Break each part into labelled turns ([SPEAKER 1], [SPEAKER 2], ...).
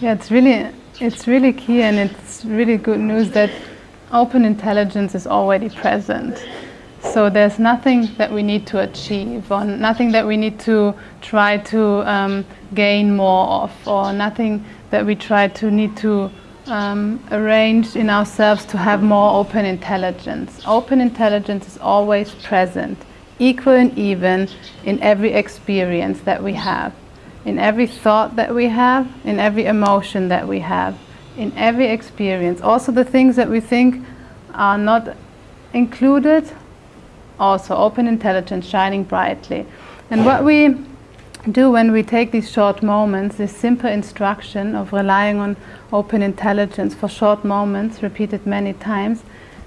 [SPEAKER 1] Yeah, it's really, it's really key and it's really good news that open intelligence is already present. So there's nothing that we need to achieve or nothing that we need to try to um, gain more of or nothing that we try to need to um, arrange in ourselves to have more open intelligence. Open intelligence is always present, equal and even in every experience that we have, in every thought that we have, in every emotion that we have, in every experience. Also the things that we think are not included, also open intelligence shining brightly. And what we do when we take these short moments, this simple instruction of relying on open intelligence for short moments, repeated many times,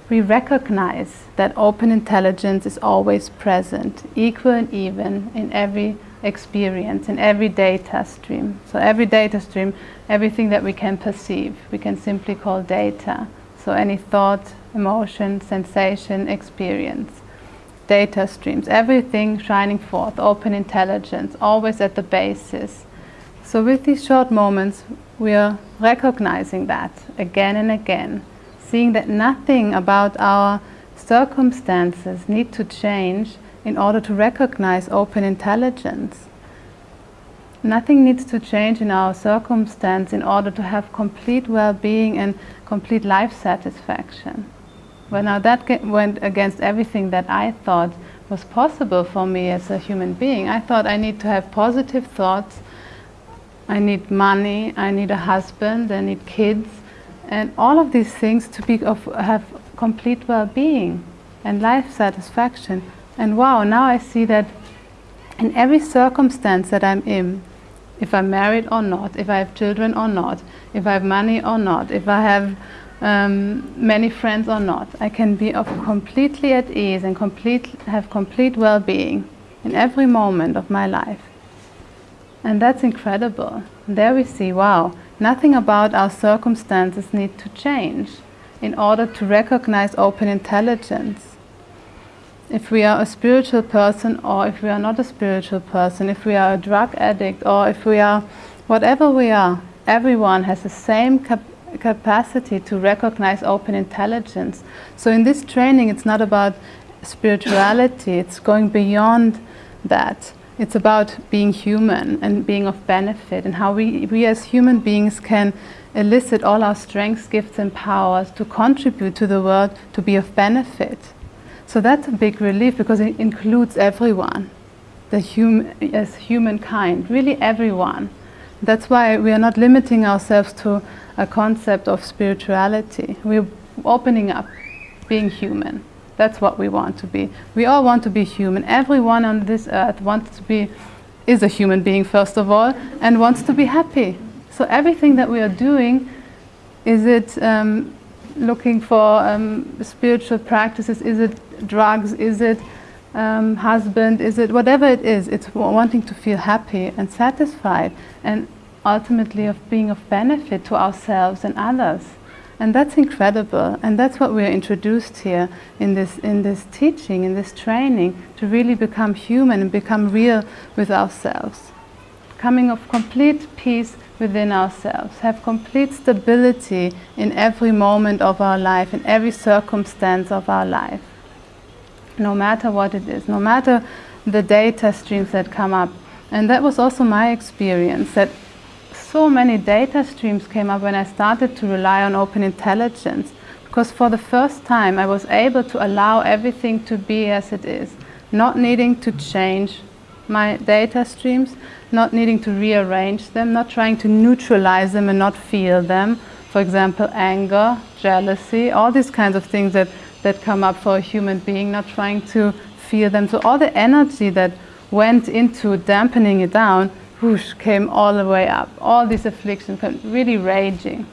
[SPEAKER 1] we recognize that open intelligence is always present, equal and even in every experience, in every data stream. So every data stream, everything that we can perceive, we can simply call data. So any thought, emotion, sensation, experience data streams, everything shining forth, open intelligence, always at the basis. So with these short moments, we are recognizing that again and again, seeing that nothing about our circumstances need to change in order to recognize open intelligence. Nothing needs to change in our circumstance in order to have complete well-being and complete life satisfaction. Well, now that went against everything that I thought was possible for me as a human being. I thought I need to have positive thoughts, I need money, I need a husband, I need kids, and all of these things to be of, have complete well-being and life satisfaction. And wow, now I see that in every circumstance that I'm in, if I'm married or not, if I have children or not, if I have money or not, if I have um, many friends or not. I can be of completely at ease and complete, have complete well-being in every moment of my life. And that's incredible. There we see, wow, nothing about our circumstances need to change in order to recognize open intelligence. If we are a spiritual person or if we are not a spiritual person, if we are a drug addict or if we are whatever we are, everyone has the same capacity capacity to recognize open intelligence. So in this training, it's not about spirituality, it's going beyond that. It's about being human and being of benefit and how we, we as human beings can elicit all our strengths, gifts and powers to contribute to the world to be of benefit. So that's a big relief because it includes everyone, the hum as humankind, really everyone. That's why we are not limiting ourselves to a concept of spirituality. We're opening up, being human. That's what we want to be. We all want to be human. Everyone on this earth wants to be, is a human being first of all, and wants to be happy. So everything that we are doing, is it um, looking for um, spiritual practices, is it drugs, is it um, husband, is it whatever it is, it's wanting to feel happy and satisfied. And ultimately of being of benefit to ourselves and others. And that's incredible. And that's what we're introduced here in this, in this teaching, in this training, to really become human and become real with ourselves. Coming of complete peace within ourselves, have complete stability in every moment of our life, in every circumstance of our life. No matter what it is, no matter the data streams that come up. And that was also my experience, that so many data streams came up when I started to rely on open intelligence because for the first time I was able to allow everything to be as it is, not needing to change my data streams, not needing to rearrange them, not trying to neutralize them and not feel them. For example, anger, jealousy, all these kinds of things that, that come up for a human being, not trying to feel them. So all the energy that went into dampening it down whoosh, came all the way up. All these afflictions, really raging.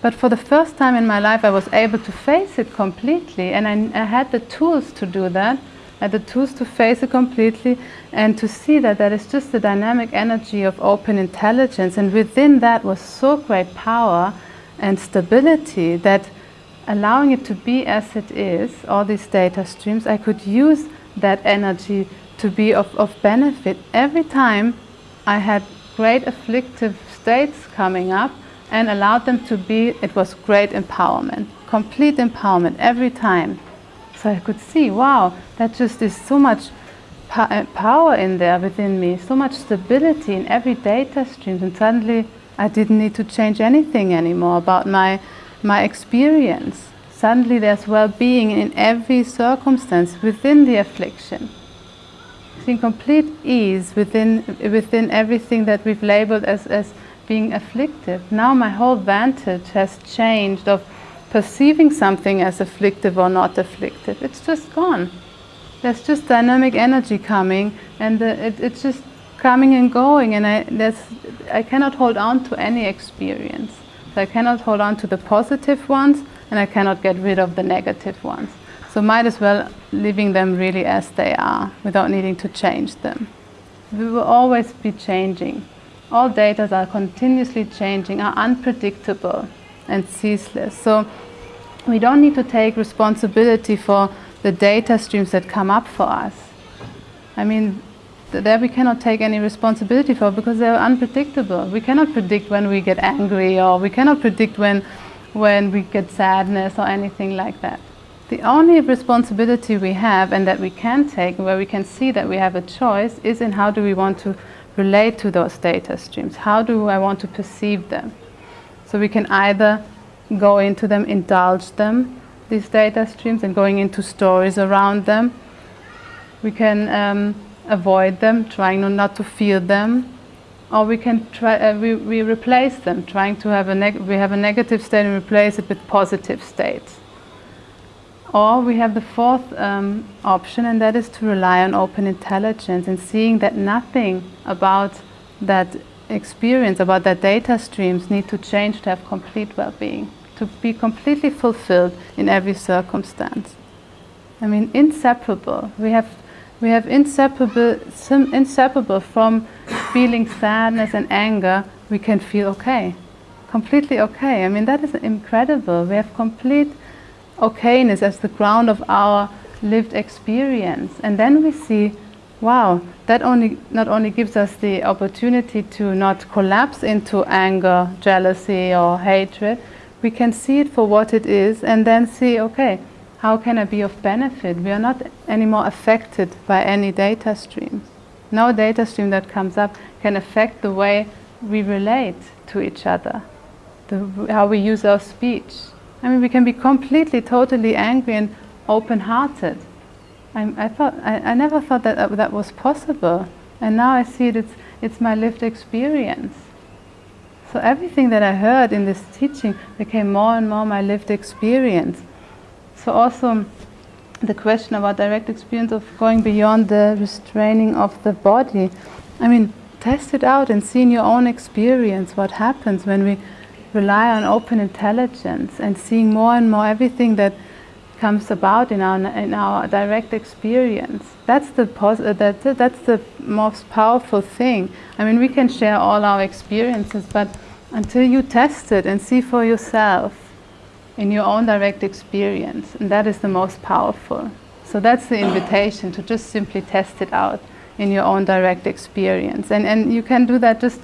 [SPEAKER 1] But for the first time in my life, I was able to face it completely, and I, I had the tools to do that. The tools to face it completely and to see that that is just the dynamic energy of open intelligence. And within that was so great power and stability that allowing it to be as it is, all these data streams, I could use that energy to be of, of benefit every time I had great afflictive states coming up, and allowed them to be, it was great empowerment, complete empowerment every time. So I could see, wow, that just is so much uh, power in there within me, so much stability in every data stream, and suddenly I didn't need to change anything anymore about my, my experience. Suddenly there's well-being in every circumstance within the affliction. Seeing complete ease within, within everything that we've labeled as, as being afflictive. Now my whole vantage has changed of perceiving something as afflictive or not afflictive. It's just gone. There's just dynamic energy coming and the, it, it's just coming and going and I, I cannot hold on to any experience. So I cannot hold on to the positive ones and I cannot get rid of the negative ones. So might as well leaving them really as they are without needing to change them. We will always be changing. All data are continuously changing, are unpredictable and ceaseless. So we don't need to take responsibility for the data streams that come up for us. I mean, there we cannot take any responsibility for because they're unpredictable. We cannot predict when we get angry or we cannot predict when when we get sadness or anything like that. The only responsibility we have and that we can take, where we can see that we have a choice, is in how do we want to relate to those data streams? How do I want to perceive them? So we can either go into them, indulge them, these data streams, and going into stories around them. We can um, avoid them, trying not to feel them, or we can try, uh, we, we replace them, trying to have a, we have a negative state and replace it with positive states. Or we have the fourth um, option, and that is to rely on open intelligence and seeing that nothing about that experience, about that data streams need to change to have complete well-being, to be completely fulfilled in every circumstance. I mean, inseparable. We have we have inseparable, inseparable from feeling sadness and anger, we can feel okay, completely okay. I mean, that is incredible. We have complete okayness as the ground of our lived experience. And then we see, wow, that only not only gives us the opportunity to not collapse into anger, jealousy, or hatred, we can see it for what it is and then see, okay, how can I be of benefit? We are not anymore affected by any data streams. No data stream that comes up can affect the way we relate to each other, the, how we use our speech. I mean, we can be completely, totally angry and open-hearted. I, I, thought, I, I, never thought that uh, that was possible. And now I see it, it's, it's my lived experience. So everything that I heard in this teaching became more and more my lived experience. So also the question about direct experience of going beyond the restraining of the body. I mean, test it out and see in your own experience what happens when we rely on open intelligence and seeing more and more everything that comes about in our in our direct experience. That's the uh, that's, that's the most powerful thing. I mean, we can share all our experiences, but until you test it and see for yourself, in your own direct experience, and that is the most powerful. So that's the invitation to just simply test it out in your own direct experience. And, and you can do that just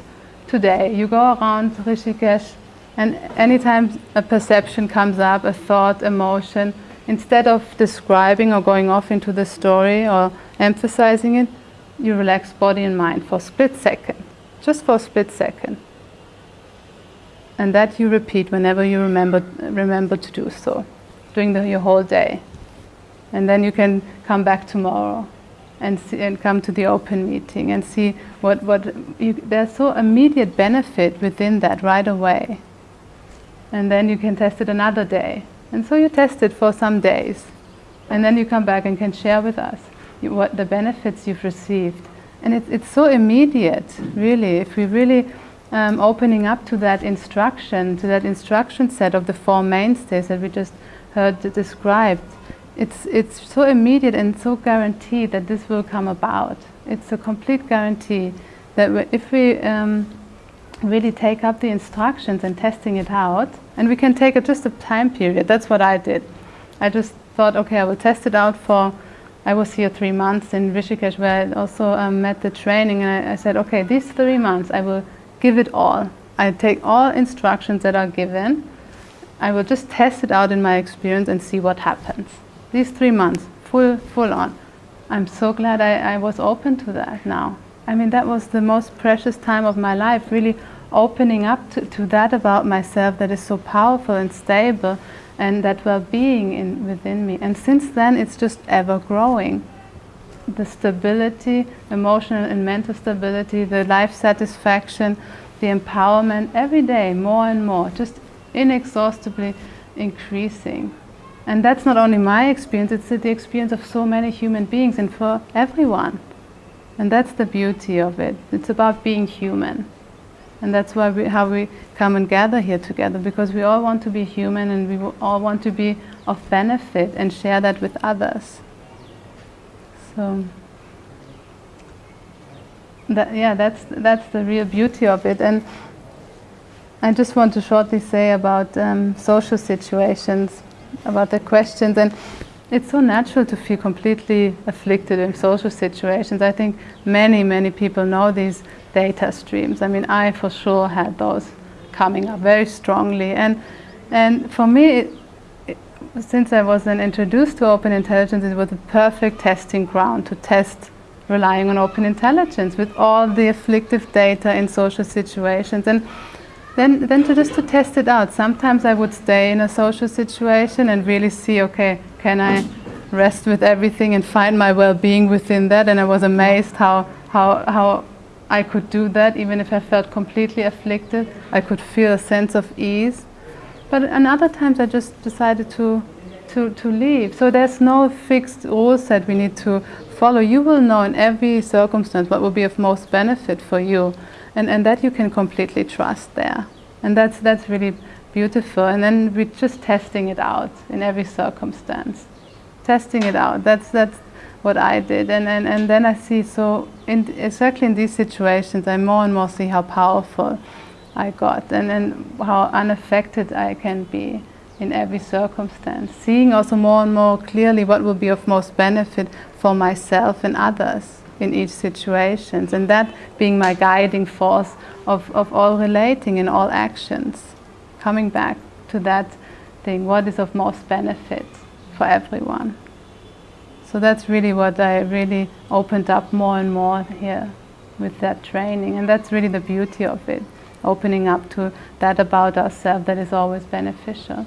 [SPEAKER 1] today. You go around Rishikesh, and anytime a perception comes up, a thought, emotion, instead of describing or going off into the story or emphasizing it, you relax body and mind for a split second, just for a split second. And that you repeat whenever you remember, remember to do so, during the, your whole day. And then you can come back tomorrow and, see, and come to the open meeting and see what, what you, there's so immediate benefit within that right away. And then you can test it another day. And so you test it for some days. And then you come back and can share with us what the benefits you've received. And it, it's so immediate, really. If we really um, opening up to that instruction, to that instruction set of the Four Mainstays that we just heard described, it's, it's so immediate and so guaranteed that this will come about. It's a complete guarantee that if we um, really take up the instructions and testing it out, and we can take a, just a time period, that's what I did. I just thought, okay, I will test it out for, I was here three months in Rishikesh where I also um, met the training, and I, I said, okay, these three months I will give it all. I take all instructions that are given. I will just test it out in my experience and see what happens. These three months, full, full on. I'm so glad I, I was open to that now. I mean, that was the most precious time of my life, really opening up to, to that about myself that is so powerful and stable and that well-being in, within me. And since then, it's just ever growing. The stability, emotional and mental stability, the life satisfaction, the empowerment, every day, more and more, just inexhaustibly increasing. And that's not only my experience, it's the experience of so many human beings and for everyone. And that's the beauty of it. It's about being human. And that's why we, how we come and gather here together, because we all want to be human and we all want to be of benefit and share that with others. So, that, yeah, that's, that's the real beauty of it. And I just want to shortly say about um, social situations, about the questions. And it's so natural to feel completely afflicted in social situations. I think many, many people know these data streams. I mean, I for sure had those coming up very strongly. And, and for me, it, it, since I was then introduced to open intelligence, it was a perfect testing ground to test relying on open intelligence with all the afflictive data in social situations. And then, then to just to test it out. Sometimes I would stay in a social situation and really see, okay, can I rest with everything and find my well-being within that? And I was amazed how, how, how I could do that even if I felt completely afflicted. I could feel a sense of ease. But and other times I just decided to, to, to leave. So there's no fixed rules that we need to follow. You will know in every circumstance what will be of most benefit for you. And, and that you can completely trust there. And that's, that's really beautiful. And then we're just testing it out in every circumstance. Testing it out. That's, that's what I did. And, and, and then I see, so in, exactly in these situations, I more and more see how powerful I got and, and how unaffected I can be in every circumstance. Seeing also more and more clearly what will be of most benefit for myself and others in each situation. And that being my guiding force of, of all relating in all actions. Coming back to that thing, what is of most benefit for everyone. So that's really what I really opened up more and more here with that training. And that's really the beauty of it, opening up to that about ourselves that is always beneficial.